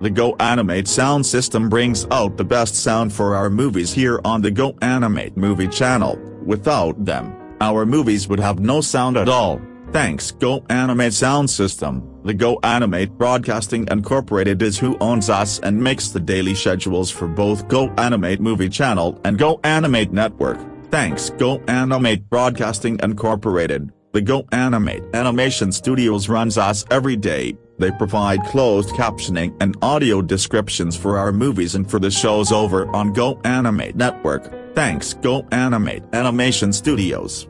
The Go Animate sound system brings out the best sound for our movies here on the Go Animate movie channel, without them, our movies would have no sound at all. Thanks Go Animate Sound System, the Go Animate Broadcasting Incorporated is who owns us and makes the daily schedules for both Go Animate Movie Channel and Go Animate Network. Thanks Go Animate Broadcasting Incorporated, the Go Animate Animation Studios runs us every day, they provide closed captioning and audio descriptions for our movies and for the shows over on Go Animate Network. Thanks Go Animate Animation Studios.